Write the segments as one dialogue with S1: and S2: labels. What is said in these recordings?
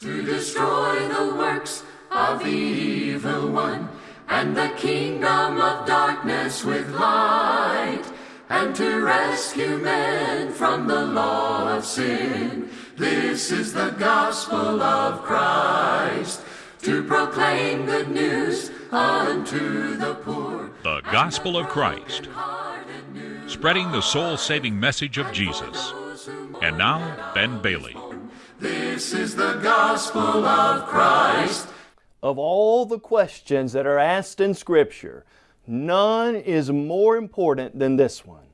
S1: to destroy the works of the evil one and the kingdom of darkness with light and to rescue men from the law of sin. This is the gospel of Christ to proclaim good news unto the poor.
S2: The Gospel of Christ, spreading the soul saving message of Jesus. And now, Ben Bailey.
S1: This is the gospel of Christ.
S3: Of all the questions that are asked in Scripture, none is more important than this one.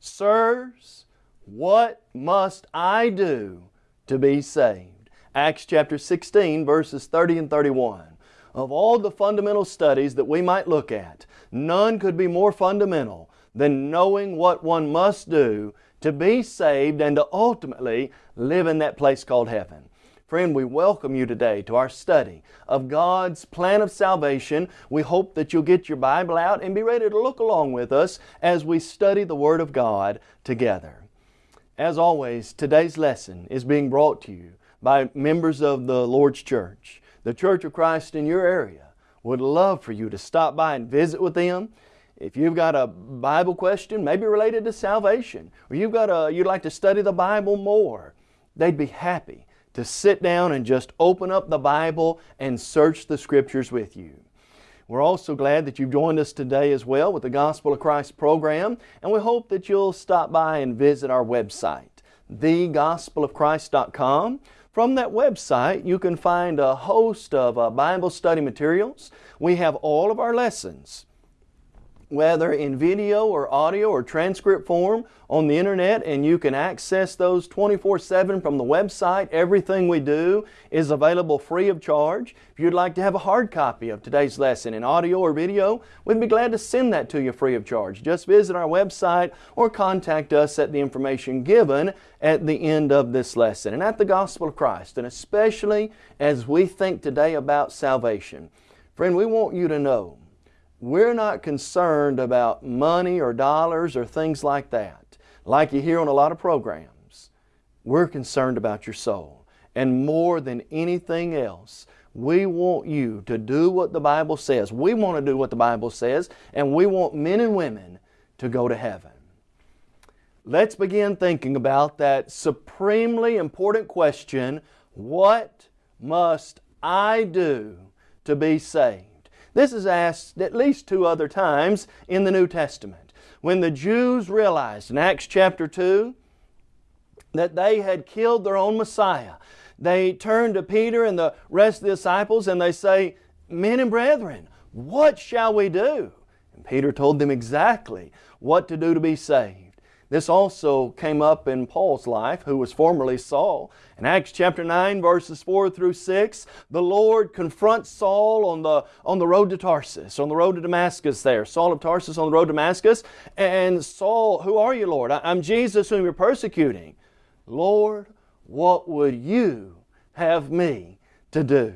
S3: Sirs, what must I do to be saved? Acts chapter 16, verses 30 and 31. Of all the fundamental studies that we might look at, none could be more fundamental than knowing what one must do to be saved and to ultimately live in that place called heaven. Friend, we welcome you today to our study of God's plan of salvation. We hope that you'll get your Bible out and be ready to look along with us as we study the Word of God together. As always, today's lesson is being brought to you by members of the Lord's Church the Church of Christ in your area would love for you to stop by and visit with them. If you've got a Bible question, maybe related to salvation, or you've got a, you'd like to study the Bible more, they'd be happy to sit down and just open up the Bible and search the Scriptures with you. We're also glad that you've joined us today as well with the Gospel of Christ program, and we hope that you'll stop by and visit our website, thegospelofchrist.com. From that website, you can find a host of uh, Bible study materials. We have all of our lessons, whether in video or audio or transcript form on the internet, and you can access those 24-7 from the website. Everything we do is available free of charge. If you'd like to have a hard copy of today's lesson in audio or video, we'd be glad to send that to you free of charge. Just visit our website or contact us at the information given at the end of this lesson and at the Gospel of Christ, and especially as we think today about salvation. Friend, we want you to know we're not concerned about money or dollars or things like that, like you hear on a lot of programs. We're concerned about your soul. And more than anything else, we want you to do what the Bible says. We want to do what the Bible says, and we want men and women to go to heaven. Let's begin thinking about that supremely important question, what must I do to be saved? This is asked at least two other times in the New Testament. When the Jews realized in Acts chapter 2 that they had killed their own Messiah, they turn to Peter and the rest of the disciples and they say, Men and brethren, what shall we do? And Peter told them exactly what to do to be saved. This also came up in Paul's life, who was formerly Saul. In Acts chapter 9, verses 4 through 6, the Lord confronts Saul on the, on the road to Tarsus, on the road to Damascus there. Saul of Tarsus on the road to Damascus. And Saul, who are you, Lord? I'm Jesus whom you're persecuting. Lord, what would you have me to do?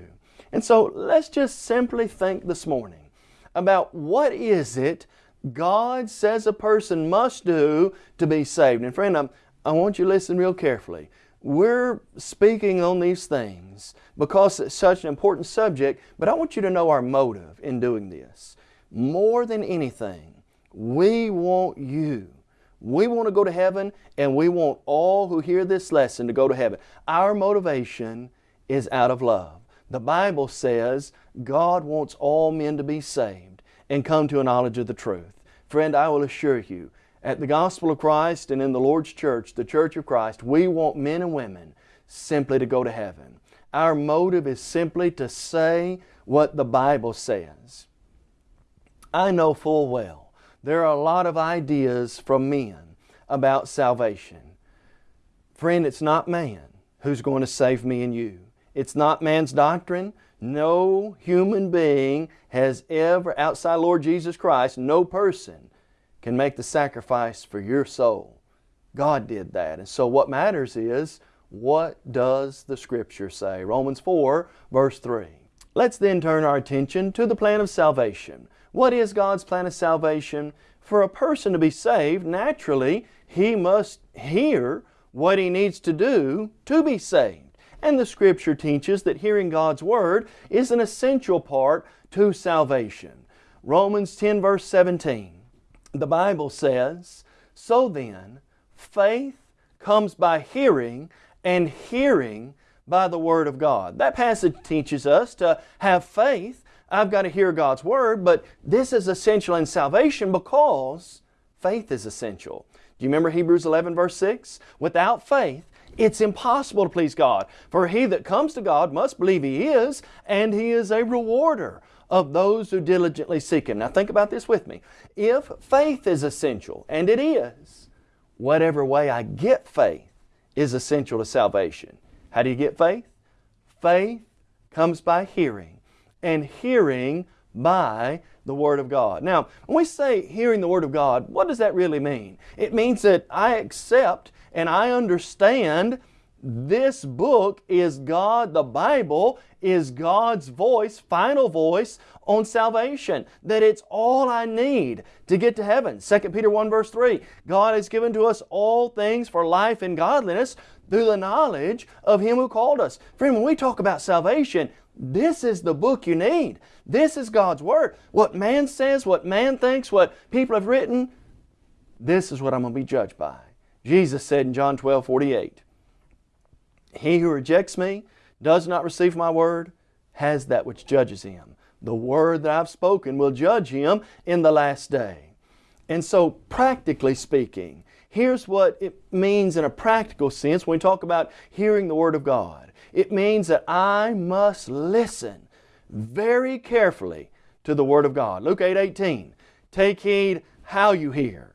S3: And so let's just simply think this morning about what is it God says a person must do to be saved. And friend, I'm, I want you to listen real carefully. We're speaking on these things because it's such an important subject, but I want you to know our motive in doing this. More than anything, we want you. We want to go to heaven and we want all who hear this lesson to go to heaven. Our motivation is out of love. The Bible says God wants all men to be saved and come to a knowledge of the truth. Friend, I will assure you, at the Gospel of Christ and in the Lord's Church, the Church of Christ, we want men and women simply to go to heaven. Our motive is simply to say what the Bible says. I know full well there are a lot of ideas from men about salvation. Friend, it's not man who's going to save me and you. It's not man's doctrine. No human being has ever, outside Lord Jesus Christ, no person can make the sacrifice for your soul. God did that. And so what matters is, what does the Scripture say? Romans 4, verse 3. Let's then turn our attention to the plan of salvation. What is God's plan of salvation? For a person to be saved, naturally, he must hear what he needs to do to be saved. And the Scripture teaches that hearing God's Word is an essential part to salvation. Romans 10 verse 17, the Bible says, So then, faith comes by hearing, and hearing by the Word of God. That passage teaches us to have faith. I've got to hear God's Word, but this is essential in salvation because faith is essential. Do you remember Hebrews 11 verse 6? Without faith, it's impossible to please God. For he that comes to God must believe He is, and He is a rewarder of those who diligently seek Him. Now think about this with me. If faith is essential, and it is, whatever way I get faith is essential to salvation. How do you get faith? Faith comes by hearing, and hearing by the Word of God. Now, when we say hearing the Word of God, what does that really mean? It means that I accept and I understand this book is God, the Bible is God's voice, final voice on salvation. That it's all I need to get to heaven. 2 Peter 1 verse 3, God has given to us all things for life and godliness through the knowledge of Him who called us. Friend, when we talk about salvation, this is the book you need. This is God's Word. What man says, what man thinks, what people have written, this is what I'm going to be judged by. Jesus said in John 12, 48, He who rejects me, does not receive my word, has that which judges him. The word that I've spoken will judge him in the last day. And so, practically speaking, here's what it means in a practical sense when we talk about hearing the Word of God. It means that I must listen very carefully to the Word of God. Luke 8 18. Take heed how you hear.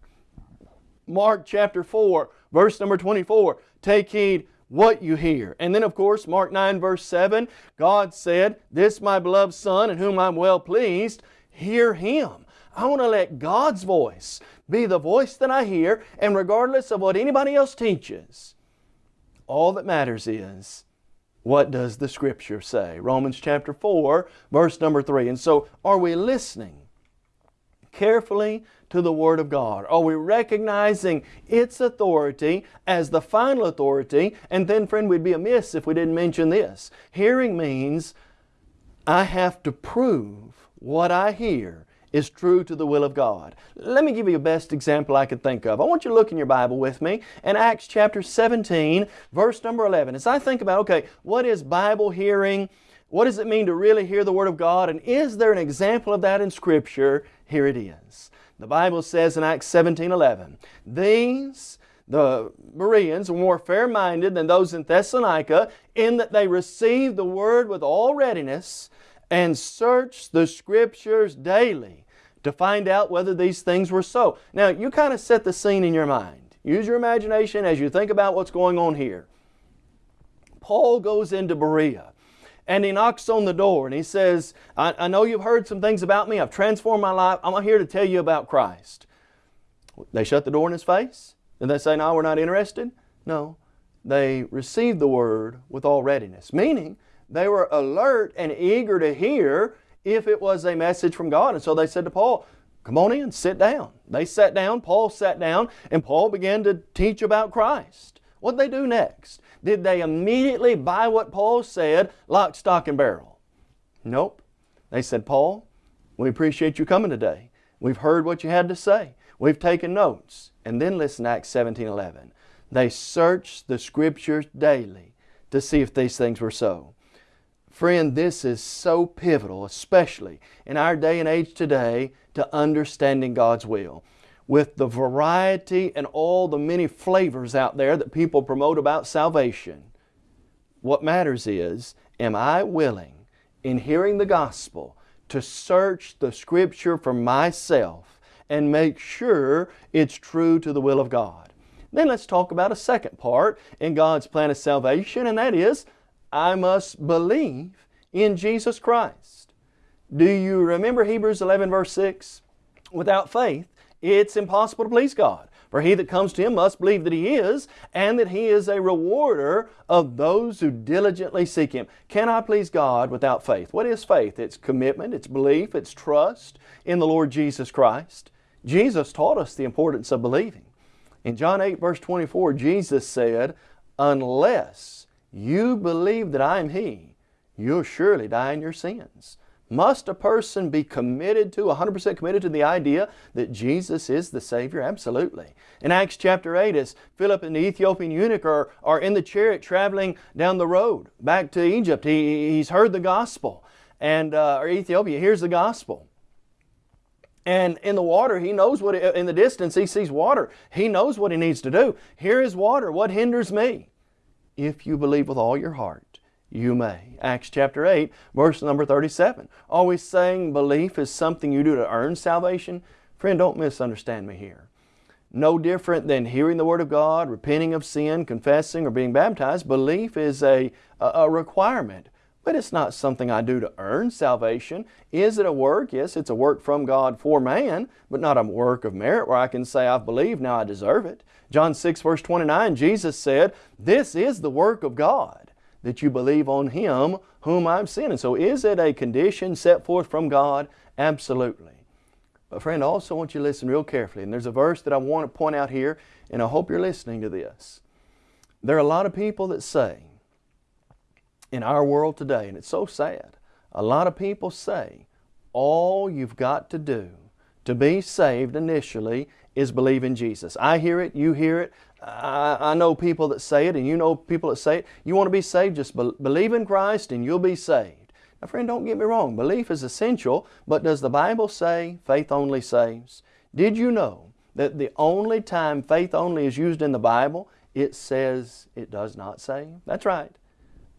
S3: Mark chapter 4, verse number 24. Take heed what you hear. And then, of course, Mark 9, verse 7, God said, This my beloved Son, in whom I'm well pleased, hear Him. I want to let God's voice be the voice that I hear, and regardless of what anybody else teaches, all that matters is what does the Scripture say? Romans chapter 4, verse number 3. And so, are we listening carefully to the Word of God? Are we recognizing its authority as the final authority? And then, friend, we'd be amiss if we didn't mention this. Hearing means I have to prove what I hear is true to the will of God. Let me give you the best example I could think of. I want you to look in your Bible with me in Acts chapter 17, verse number 11. As I think about, okay, what is Bible hearing? What does it mean to really hear the Word of God? And is there an example of that in Scripture? Here it is. The Bible says in Acts 17, 11, These the Bereans were more fair-minded than those in Thessalonica in that they received the Word with all readiness and searched the Scriptures daily to find out whether these things were so. Now, you kind of set the scene in your mind. Use your imagination as you think about what's going on here. Paul goes into Berea and he knocks on the door and he says, I, I know you've heard some things about me. I've transformed my life. I'm here to tell you about Christ. They shut the door in his face? Did they say, no, we're not interested? No. They received the word with all readiness, meaning they were alert and eager to hear if it was a message from God. And so they said to Paul, Come on in, sit down. They sat down, Paul sat down, and Paul began to teach about Christ. What did they do next? Did they immediately buy what Paul said, lock, stock, and barrel? Nope. They said, Paul, we appreciate you coming today. We've heard what you had to say. We've taken notes. And then listen Acts 17 11. They searched the Scriptures daily to see if these things were so. Friend, this is so pivotal, especially in our day and age today, to understanding God's will. With the variety and all the many flavors out there that people promote about salvation, what matters is, am I willing, in hearing the gospel, to search the Scripture for myself and make sure it's true to the will of God? Then let's talk about a second part in God's plan of salvation, and that is I must believe in Jesus Christ. Do you remember Hebrews 11 verse 6? Without faith, it's impossible to please God. For he that comes to Him must believe that He is, and that He is a rewarder of those who diligently seek Him. Can I please God without faith? What is faith? It's commitment, it's belief, it's trust in the Lord Jesus Christ. Jesus taught us the importance of believing. In John 8 verse 24, Jesus said, Unless you believe that I am He, you'll surely die in your sins. Must a person be committed to, 100% committed to the idea that Jesus is the Savior? Absolutely. In Acts chapter 8, as Philip and the Ethiopian eunuch are, are in the chariot traveling down the road back to Egypt, he, he's heard the gospel, and uh, or Ethiopia hears the gospel. And in the water, he knows what, in the distance, he sees water. He knows what he needs to do. Here is water. What hinders me? If you believe with all your heart, you may. Acts chapter 8, verse number 37. Always saying belief is something you do to earn salvation. Friend, don't misunderstand me here. No different than hearing the Word of God, repenting of sin, confessing, or being baptized. Belief is a, a requirement, but it's not something I do to earn salvation. Is it a work? Yes, it's a work from God for man, but not a work of merit where I can say, I've believed, now I deserve it. John 6, verse 29, Jesus said, This is the work of God that you believe on Him whom I've sent. And so is it a condition set forth from God? Absolutely. But friend, I also want you to listen real carefully. And there's a verse that I want to point out here, and I hope you're listening to this. There are a lot of people that say, in our world today, and it's so sad, a lot of people say, all you've got to do to be saved initially is believe in Jesus. I hear it, you hear it, I, I, know people that say it and you know people that say it. You want to be saved, just be, believe in Christ and you'll be saved. Now friend, don't get me wrong. Belief is essential, but does the Bible say faith only saves? Did you know that the only time faith only is used in the Bible, it says it does not save? That's right.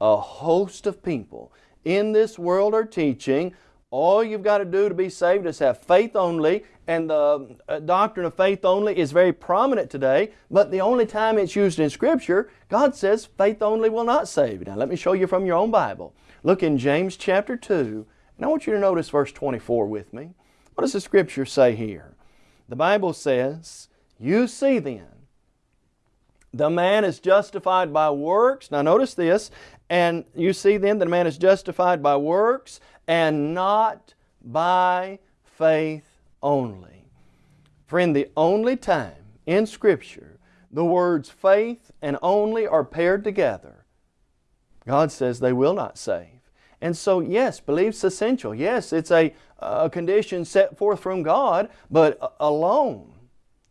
S3: A host of people in this world are teaching all you've got to do to be saved is have faith only, and the uh, doctrine of faith only is very prominent today, but the only time it's used in Scripture, God says faith only will not save. Now let me show you from your own Bible. Look in James chapter 2, and I want you to notice verse 24 with me. What does the Scripture say here? The Bible says, You see then, the man is justified by works. Now notice this, and you see then that a man is justified by works and not by faith only. Friend, the only time in Scripture the words faith and only are paired together, God says they will not save. And so, yes, belief's essential. Yes, it's a, a condition set forth from God, but alone,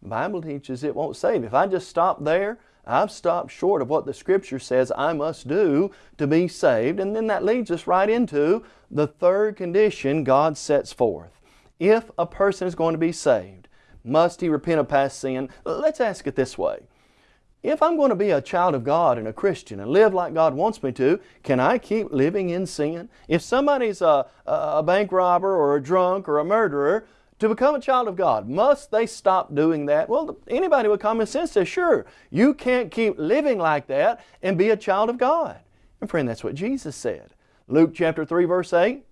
S3: the Bible teaches it won't save. If I just stop there, I've stopped short of what the Scripture says I must do to be saved. And then that leads us right into the third condition God sets forth. If a person is going to be saved, must he repent of past sin? Let's ask it this way. If I'm going to be a child of God and a Christian and live like God wants me to, can I keep living in sin? If somebody's a, a bank robber or a drunk or a murderer, to become a child of God, must they stop doing that? Well, anybody with common sense says, sure, you can't keep living like that and be a child of God. And friend, that's what Jesus said. Luke chapter 3 verse 8,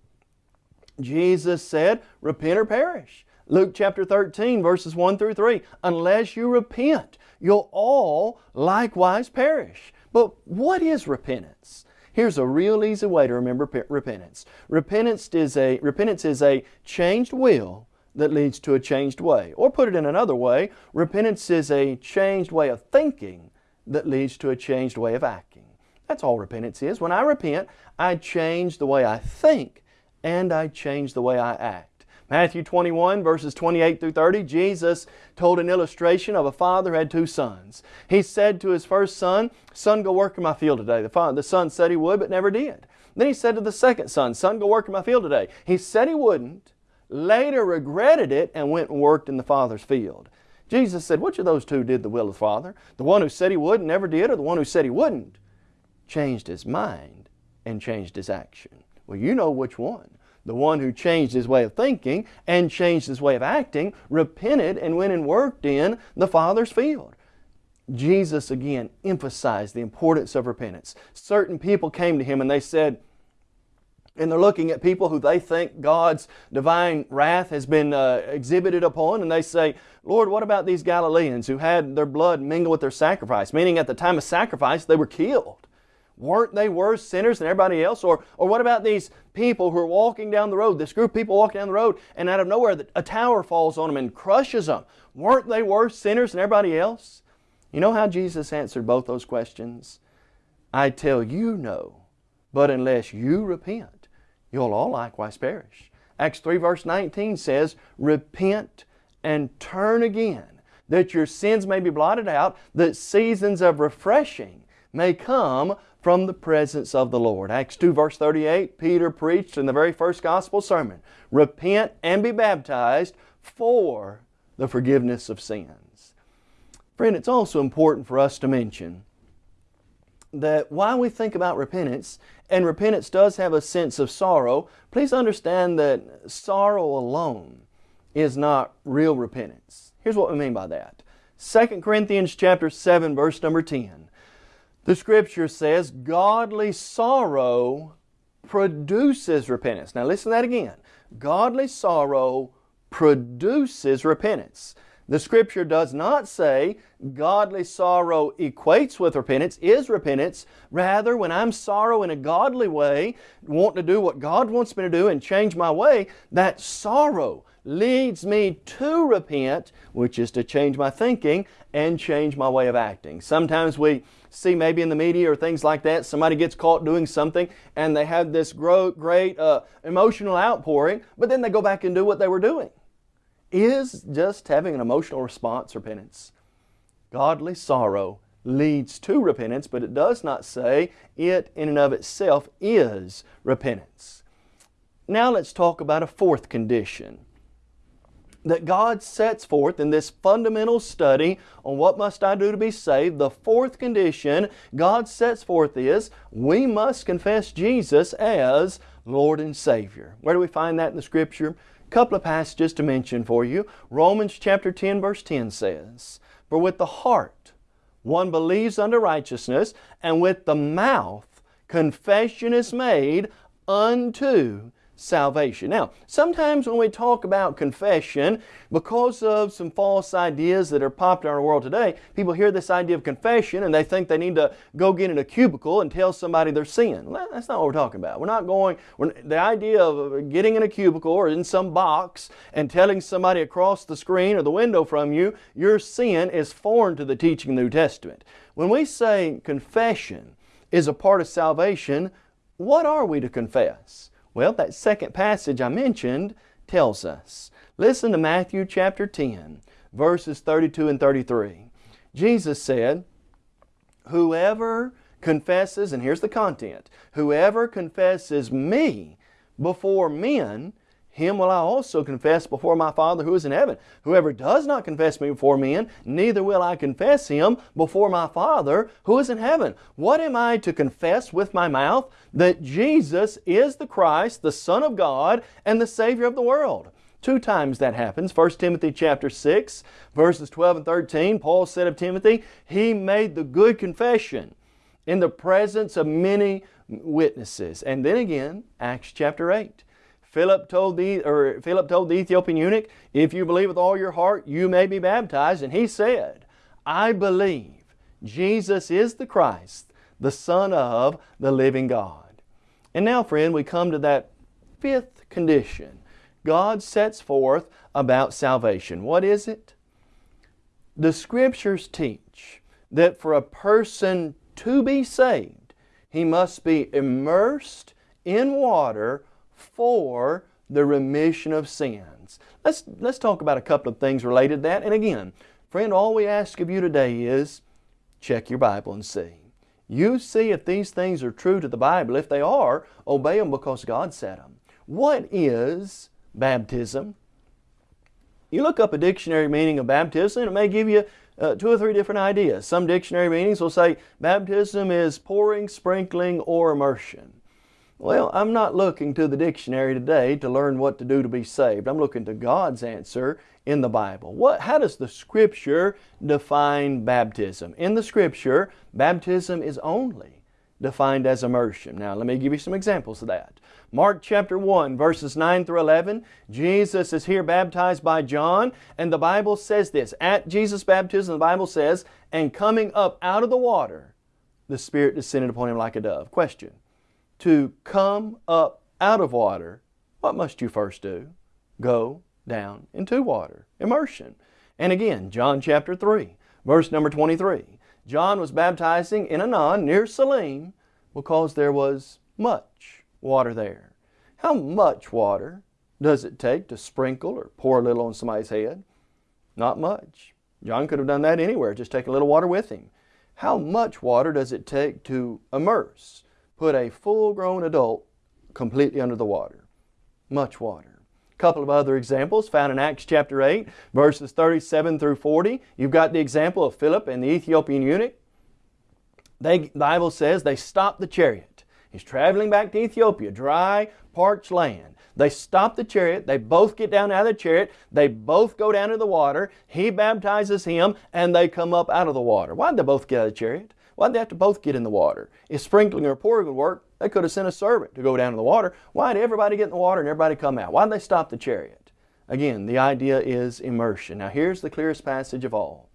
S3: Jesus said, repent or perish. Luke chapter 13 verses 1 through 3, unless you repent, you'll all likewise perish. But what is repentance? Here's a real easy way to remember repentance. Repentance is a, repentance is a changed will that leads to a changed way. Or put it in another way, repentance is a changed way of thinking that leads to a changed way of acting. That's all repentance is. When I repent, I change the way I think and I change the way I act. Matthew 21 verses 28 through 30, Jesus told an illustration of a father who had two sons. He said to his first son, Son, go work in my field today. The, father, the son said he would, but never did. Then he said to the second son, Son, go work in my field today. He said he wouldn't, later regretted it and went and worked in the Father's field. Jesus said, which of those two did the will of the Father? The one who said he would and never did or the one who said he wouldn't? Changed his mind and changed his action. Well, you know which one. The one who changed his way of thinking and changed his way of acting, repented and went and worked in the Father's field. Jesus again emphasized the importance of repentance. Certain people came to him and they said, and they're looking at people who they think God's divine wrath has been uh, exhibited upon, and they say, Lord, what about these Galileans who had their blood mingled with their sacrifice? Meaning at the time of sacrifice, they were killed. Weren't they worse sinners than everybody else? Or, or what about these people who are walking down the road, this group of people walking down the road, and out of nowhere a tower falls on them and crushes them? Weren't they worse sinners than everybody else? You know how Jesus answered both those questions? I tell you no, but unless you repent, you'll all likewise perish. Acts 3 verse 19 says, Repent and turn again, that your sins may be blotted out, that seasons of refreshing may come from the presence of the Lord. Acts 2 verse 38, Peter preached in the very first gospel sermon, Repent and be baptized for the forgiveness of sins. Friend, it's also important for us to mention that while we think about repentance, and repentance does have a sense of sorrow, please understand that sorrow alone is not real repentance. Here's what we mean by that. 2 Corinthians chapter 7 verse number 10. The scripture says, godly sorrow produces repentance. Now listen to that again. Godly sorrow produces repentance. The scripture does not say godly sorrow equates with repentance, is repentance. Rather, when I'm sorrow in a godly way, want to do what God wants me to do and change my way, that sorrow leads me to repent, which is to change my thinking and change my way of acting. Sometimes we see maybe in the media or things like that, somebody gets caught doing something and they have this great uh, emotional outpouring, but then they go back and do what they were doing. Is just having an emotional response repentance? Godly sorrow leads to repentance, but it does not say it in and of itself is repentance. Now let's talk about a fourth condition that God sets forth in this fundamental study on what must I do to be saved. The fourth condition God sets forth is we must confess Jesus as Lord and Savior. Where do we find that in the Scripture? Couple of passages to mention for you. Romans chapter 10 verse 10 says, For with the heart one believes unto righteousness, and with the mouth confession is made unto salvation. Now, sometimes when we talk about confession, because of some false ideas that are popular in our world today, people hear this idea of confession and they think they need to go get in a cubicle and tell somebody their sin. Well, that's not what we're talking about. We're not going, we're, the idea of getting in a cubicle or in some box and telling somebody across the screen or the window from you, your sin is foreign to the teaching of the New Testament. When we say confession is a part of salvation, what are we to confess? Well, that second passage I mentioned tells us. Listen to Matthew chapter 10, verses 32 and 33. Jesus said, Whoever confesses, and here's the content, whoever confesses me before men, him will I also confess before my Father who is in heaven. Whoever does not confess me before men, neither will I confess him before my Father who is in heaven. What am I to confess with my mouth? That Jesus is the Christ, the Son of God, and the Savior of the world. Two times that happens. 1 Timothy chapter 6, verses 12 and 13, Paul said of Timothy, he made the good confession in the presence of many witnesses. And then again, Acts chapter 8. Philip told the or Philip told the Ethiopian eunuch, "If you believe with all your heart, you may be baptized." And he said, "I believe Jesus is the Christ, the Son of the living God." And now, friend, we come to that fifth condition God sets forth about salvation. What is it? The Scriptures teach that for a person to be saved, he must be immersed in water for the remission of sins. Let's, let's talk about a couple of things related to that. And again, friend, all we ask of you today is check your Bible and see. You see if these things are true to the Bible. If they are, obey them because God said them. What is baptism? You look up a dictionary meaning of baptism and it may give you uh, two or three different ideas. Some dictionary meanings will say baptism is pouring, sprinkling, or immersion. Well, I'm not looking to the dictionary today to learn what to do to be saved. I'm looking to God's answer in the Bible. What, how does the Scripture define baptism? In the Scripture, baptism is only defined as immersion. Now, let me give you some examples of that. Mark chapter 1, verses 9 through 11, Jesus is here baptized by John, and the Bible says this. At Jesus' baptism, the Bible says, And coming up out of the water, the Spirit descended upon him like a dove. Question to come up out of water, what must you first do? Go down into water. Immersion. And again, John chapter 3, verse number 23. John was baptizing in Aenon near Salim because there was much water there. How much water does it take to sprinkle or pour a little on somebody's head? Not much. John could have done that anywhere, just take a little water with him. How much water does it take to immerse, put a full-grown adult completely under the water? Much water. A couple of other examples found in Acts chapter 8, verses 37 through 40. You've got the example of Philip and the Ethiopian eunuch. They, the Bible says they stopped the chariot. He's traveling back to Ethiopia, dry, parched land. They stop the chariot. They both get down out of the chariot. They both go down to the water. He baptizes him and they come up out of the water. Why did they both get out of the chariot? Why did they have to both get in the water? If sprinkling or pouring would work, they could have sent a servant to go down in the water. Why did everybody get in the water and everybody come out? Why did they stop the chariot? Again, the idea is immersion. Now here's the clearest passage of all.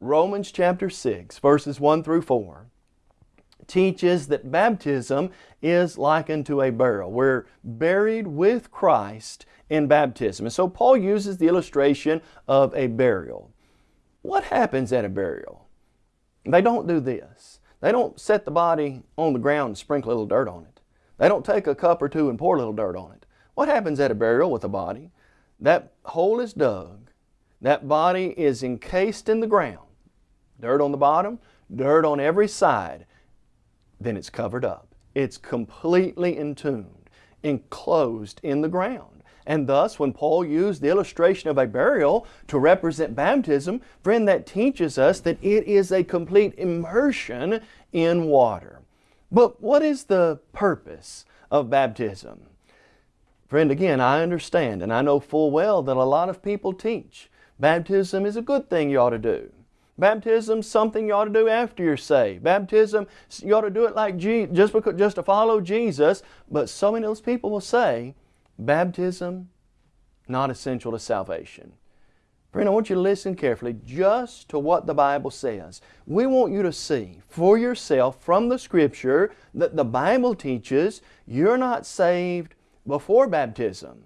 S3: Romans chapter 6, verses 1 through 4 teaches that baptism is likened to a burial. We're buried with Christ in baptism. And so Paul uses the illustration of a burial. What happens at a burial? They don't do this. They don't set the body on the ground and sprinkle a little dirt on it. They don't take a cup or two and pour a little dirt on it. What happens at a burial with a body? That hole is dug. That body is encased in the ground. Dirt on the bottom, dirt on every side then it's covered up. It's completely entombed, enclosed in the ground. And thus, when Paul used the illustration of a burial to represent baptism, friend, that teaches us that it is a complete immersion in water. But what is the purpose of baptism? Friend, again, I understand and I know full well that a lot of people teach baptism is a good thing you ought to do. Baptism's something you ought to do after you're saved. Baptism, you ought to do it like Je just because, just to follow Jesus. But so many of those people will say, baptism, not essential to salvation. Friend, I want you to listen carefully just to what the Bible says. We want you to see for yourself from the Scripture that the Bible teaches you're not saved before baptism.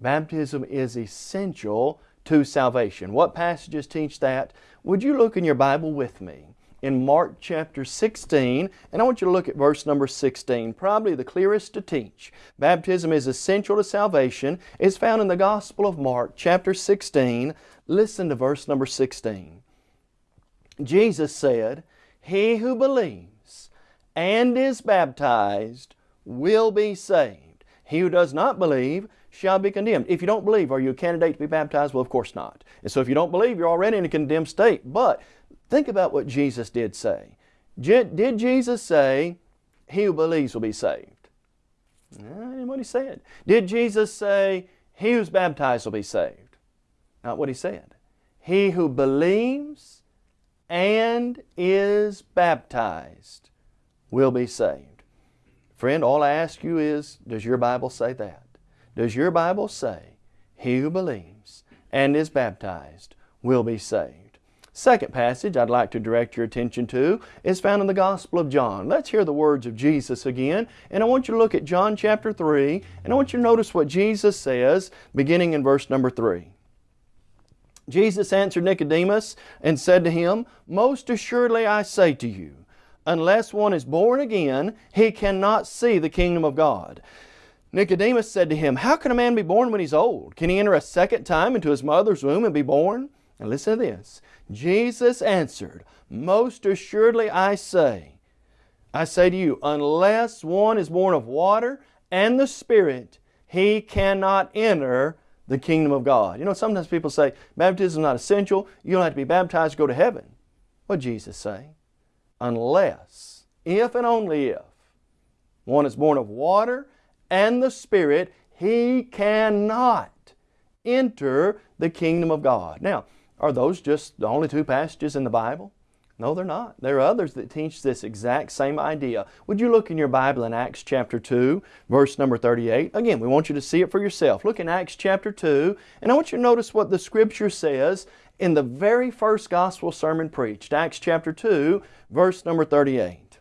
S3: Baptism is essential to salvation. What passages teach that? Would you look in your Bible with me in Mark chapter 16, and I want you to look at verse number 16, probably the clearest to teach. Baptism is essential to salvation. It's found in the Gospel of Mark chapter 16. Listen to verse number 16. Jesus said, He who believes and is baptized will be saved. He who does not believe shall be condemned. If you don't believe, are you a candidate to be baptized? Well, of course not. And so if you don't believe, you're already in a condemned state. But think about what Jesus did say. Did Jesus say, he who believes will be saved? Not what he said. Did Jesus say, he who's baptized will be saved? Not what he said. He who believes and is baptized will be saved. Friend, all I ask you is, does your Bible say that? Does your Bible say, He who believes and is baptized will be saved? Second passage I'd like to direct your attention to is found in the Gospel of John. Let's hear the words of Jesus again. And I want you to look at John chapter 3, and I want you to notice what Jesus says beginning in verse number 3. Jesus answered Nicodemus and said to him, Most assuredly I say to you, unless one is born again, he cannot see the kingdom of God. Nicodemus said to him, How can a man be born when he's old? Can he enter a second time into his mother's womb and be born? And listen to this. Jesus answered, Most assuredly I say, I say to you, unless one is born of water and the Spirit, he cannot enter the kingdom of God. You know, sometimes people say, baptism is not essential. You don't have to be baptized to go to heaven. What did Jesus say? Unless, if and only if, one is born of water and the Spirit, he cannot enter the kingdom of God. Now, are those just the only two passages in the Bible? No, they're not. There are others that teach this exact same idea. Would you look in your Bible in Acts chapter 2, verse number 38? Again, we want you to see it for yourself. Look in Acts chapter 2, and I want you to notice what the Scripture says in the very first gospel sermon preached. Acts chapter 2, verse number 38.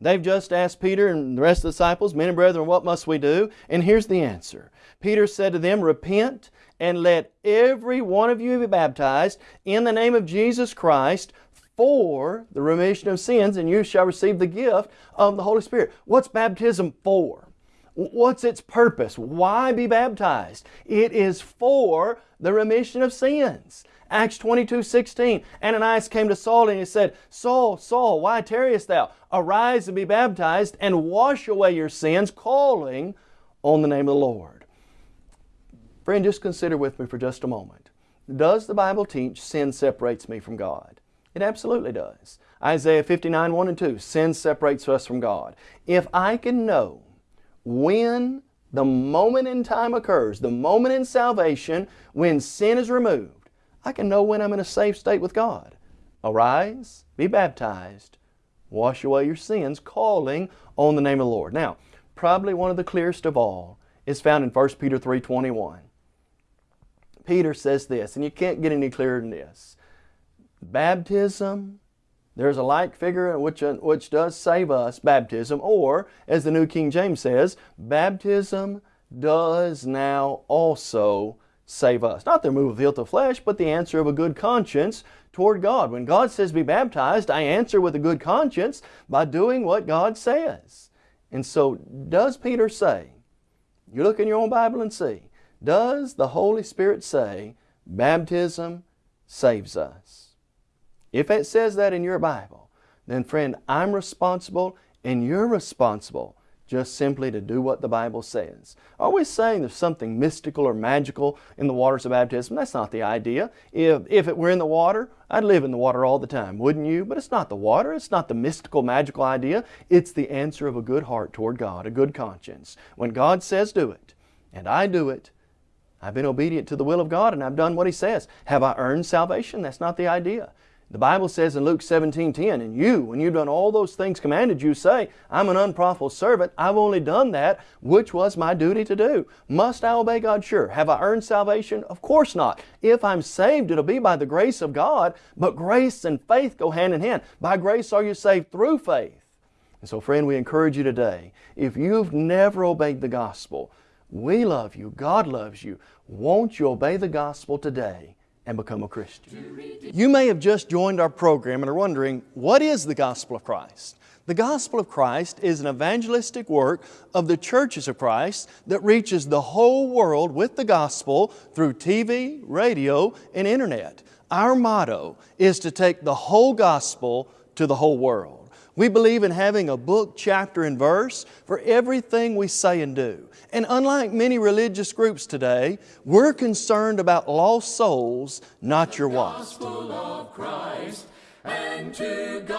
S3: They've just asked Peter and the rest of the disciples, Men and brethren, what must we do? And here's the answer. Peter said to them, Repent and let every one of you be baptized in the name of Jesus Christ for the remission of sins, and you shall receive the gift of the Holy Spirit. What's baptism for? What's its purpose? Why be baptized? It is for the remission of sins. Acts 22, 16. Ananias came to Saul and he said, Saul, Saul, why tarriest thou? Arise and be baptized and wash away your sins, calling on the name of the Lord. Friend, just consider with me for just a moment. Does the Bible teach sin separates me from God? It absolutely does. Isaiah 59, 1 and 2, sin separates us from God. If I can know when the moment in time occurs, the moment in salvation when sin is removed, I can know when I'm in a safe state with God. Arise, be baptized, wash away your sins, calling on the name of the Lord. Now, probably one of the clearest of all is found in 1 Peter 3.21. Peter says this, and you can't get any clearer than this. Baptism, there's a like figure which, uh, which does save us, baptism, or, as the New King James says, baptism does now also save us. Not the removal of the guilt of flesh, but the answer of a good conscience toward God. When God says be baptized, I answer with a good conscience by doing what God says. And so, does Peter say, you look in your own Bible and see, does the Holy Spirit say baptism saves us? If it says that in your Bible, then friend, I'm responsible and you're responsible just simply to do what the Bible says. Always saying there's something mystical or magical in the waters of baptism. That's not the idea. If, if it were in the water, I'd live in the water all the time, wouldn't you? But it's not the water. It's not the mystical, magical idea. It's the answer of a good heart toward God, a good conscience. When God says do it, and I do it, I've been obedient to the will of God and I've done what He says. Have I earned salvation? That's not the idea. The Bible says in Luke 17, 10, and you, when you've done all those things commanded you, say, I'm an unprofitable servant. I've only done that which was my duty to do. Must I obey God? Sure. Have I earned salvation? Of course not. If I'm saved, it'll be by the grace of God, but grace and faith go hand in hand. By grace are you saved through faith. And so, friend, we encourage you today, if you've never obeyed the gospel, we love you. God loves you. Won't you obey the gospel today? and become a Christian. You may have just joined our program and are wondering, what is the gospel of Christ? The gospel of Christ is an evangelistic work of the churches of Christ that reaches the whole world with the gospel through TV, radio, and internet. Our motto is to take the whole gospel to the whole world. We believe in having a book, chapter, and verse for everything we say and do. And unlike many religious groups today, we're concerned about lost souls, not your wife.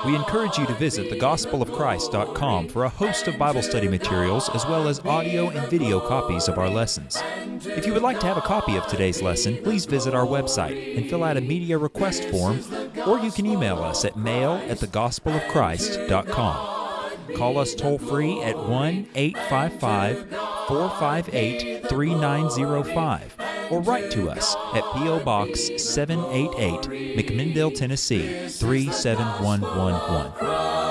S4: We encourage you to visit thegospelofchrist.com for a host of Bible study materials as well as audio and video copies of our lessons. If you would like to have a copy of today's lesson, please visit our website and fill out a media request form, or you can email us at mail at thegospelofchrist.com. Call us toll free at 1 855 458 3905 or write to us at P.O. Box 788, McMinnville, Tennessee 37111.